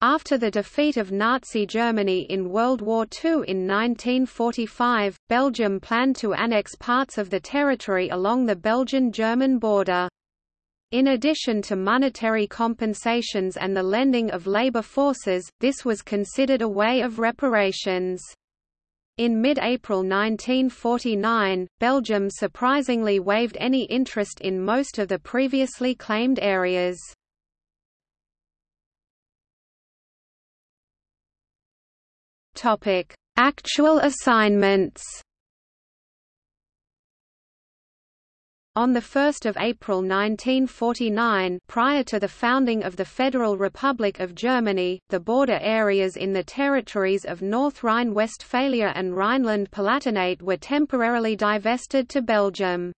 After the defeat of Nazi Germany in World War II in 1945, Belgium planned to annex parts of the territory along the Belgian-German border. In addition to monetary compensations and the lending of labor forces, this was considered a way of reparations. In mid-April 1949, Belgium surprisingly waived any interest in most of the previously claimed areas. Topic: Actual assignments. On 1 April 1949 prior to the founding of the Federal Republic of Germany, the border areas in the territories of North Rhine-Westphalia and Rhineland-Palatinate were temporarily divested to Belgium.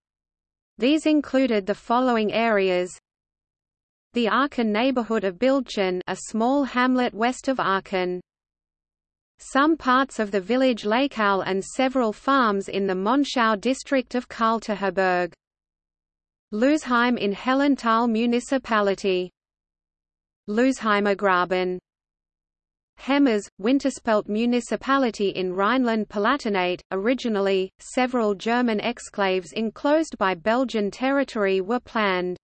These included the following areas The Aachen neighborhood of Bildchen a small hamlet west of Aachen some parts of the village Lakau and several farms in the Monschau district of Kalterherberg. Losheim in Hellenthal municipality. Losheimer Graben Hemmeres, Winterspelt municipality in Rhineland-Palatinate. Originally, several German exclaves enclosed by Belgian territory were planned.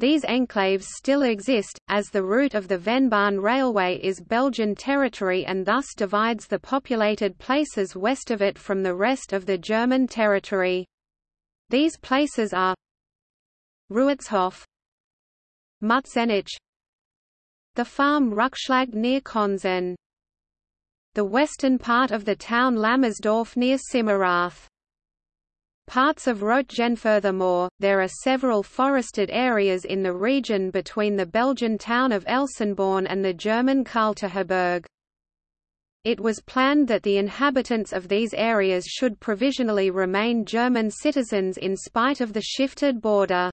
These enclaves still exist, as the route of the Vennbahn Railway is Belgian territory and thus divides the populated places west of it from the rest of the German territory. These places are Ruitzhof Mutzenich The farm Ruckschlag near Konzen The western part of the town Lammersdorf near Simmerath Parts of Roetgen Furthermore, there are several forested areas in the region between the Belgian town of Elsenborn and the German Kalterherberg. It was planned that the inhabitants of these areas should provisionally remain German citizens in spite of the shifted border.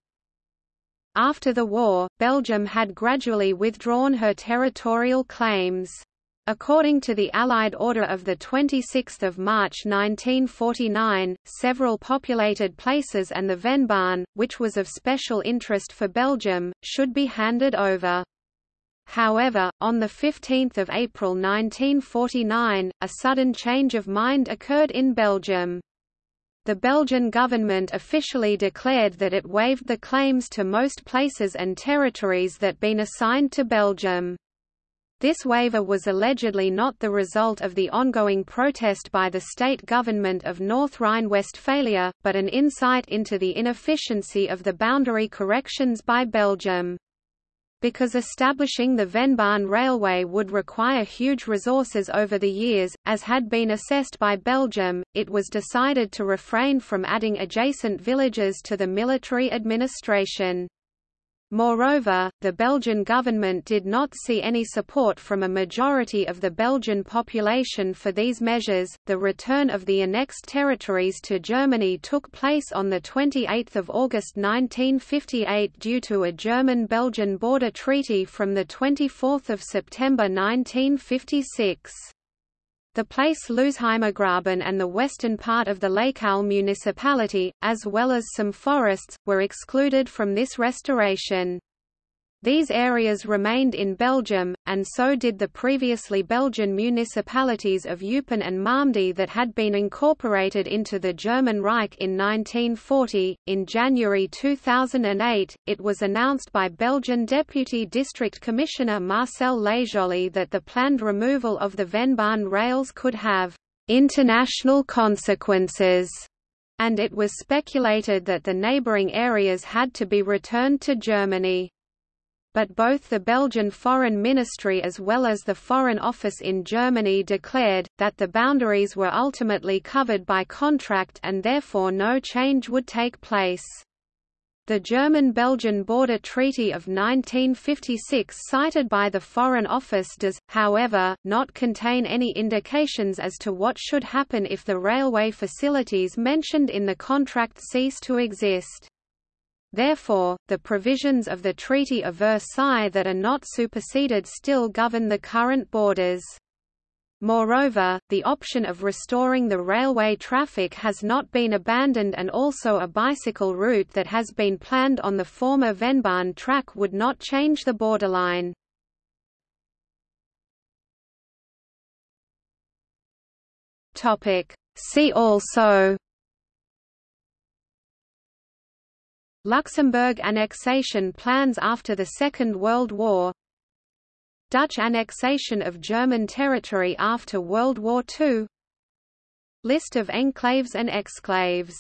After the war, Belgium had gradually withdrawn her territorial claims. According to the Allied order of 26 March 1949, several populated places and the Vennbahn, which was of special interest for Belgium, should be handed over. However, on 15 April 1949, a sudden change of mind occurred in Belgium. The Belgian government officially declared that it waived the claims to most places and territories that been assigned to Belgium. This waiver was allegedly not the result of the ongoing protest by the state government of North Rhine-Westphalia, but an insight into the inefficiency of the boundary corrections by Belgium. Because establishing the Vennbahn Railway would require huge resources over the years, as had been assessed by Belgium, it was decided to refrain from adding adjacent villages to the military administration. Moreover, the Belgian government did not see any support from a majority of the Belgian population for these measures. The return of the annexed territories to Germany took place on the 28th of August 1958 due to a German-Belgian border treaty from the 24th of September 1956. The place Losheimergraben and the western part of the Lakau municipality, as well as some forests, were excluded from this restoration. These areas remained in Belgium, and so did the previously Belgian municipalities of Eupen and Malmedy that had been incorporated into the German Reich in 1940. In January 2008, it was announced by Belgian Deputy District Commissioner Marcel Lejoly that the planned removal of the Vennbahn rails could have international consequences and it was speculated that the neighbouring areas had to be returned to Germany but both the Belgian Foreign Ministry as well as the Foreign Office in Germany declared, that the boundaries were ultimately covered by contract and therefore no change would take place. The German-Belgian Border Treaty of 1956 cited by the Foreign Office does, however, not contain any indications as to what should happen if the railway facilities mentioned in the contract cease to exist. Therefore, the provisions of the Treaty of Versailles that are not superseded still govern the current borders. Moreover, the option of restoring the railway traffic has not been abandoned and also a bicycle route that has been planned on the former Vennbahn track would not change the borderline. See also Luxembourg annexation plans after the Second World War. Dutch annexation of German territory after World War II List of enclaves and exclaves